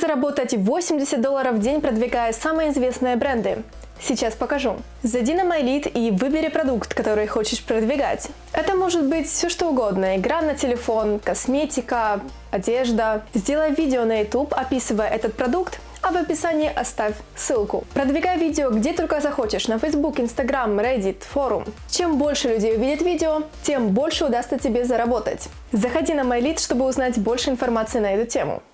заработать 80 долларов в день, продвигая самые известные бренды? Сейчас покажу. Зайди на MyLead и выбери продукт, который хочешь продвигать. Это может быть все что угодно. Игра на телефон, косметика, одежда. Сделай видео на YouTube, описывая этот продукт, а в описании оставь ссылку. Продвигай видео где только захочешь, на Facebook, Instagram, Reddit, форум. Чем больше людей увидит видео, тем больше удастся тебе заработать. Заходи на MyLead, чтобы узнать больше информации на эту тему.